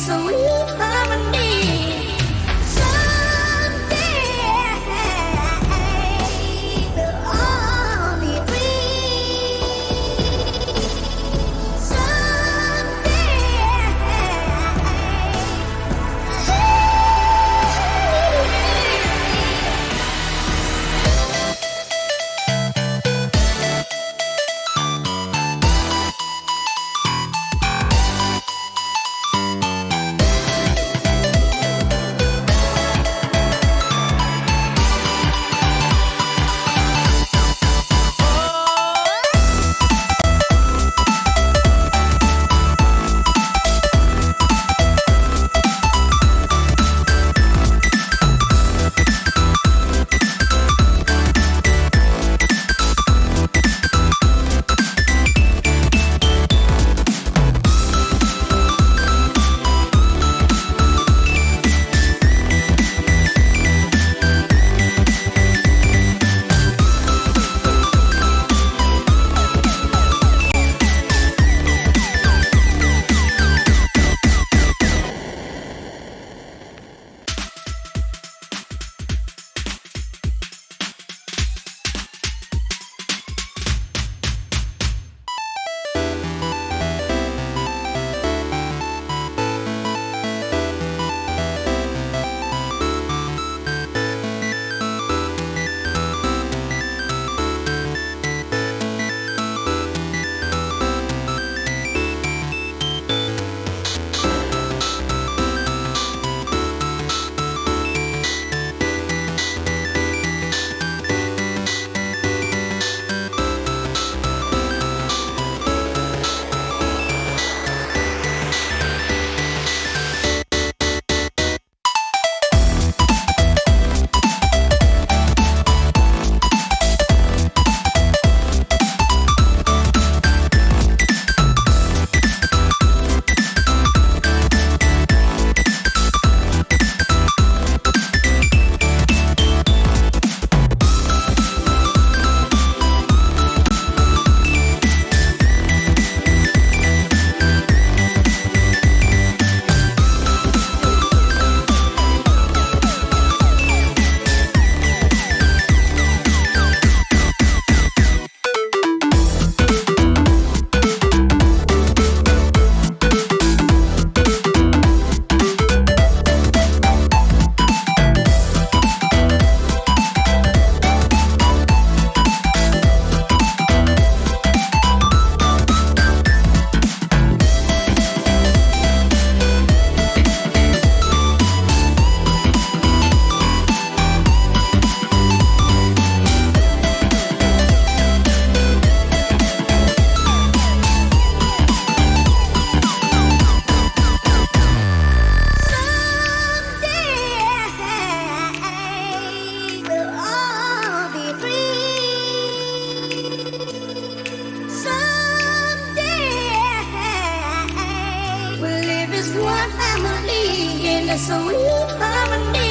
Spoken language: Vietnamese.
so we mandi, gila sulit đi.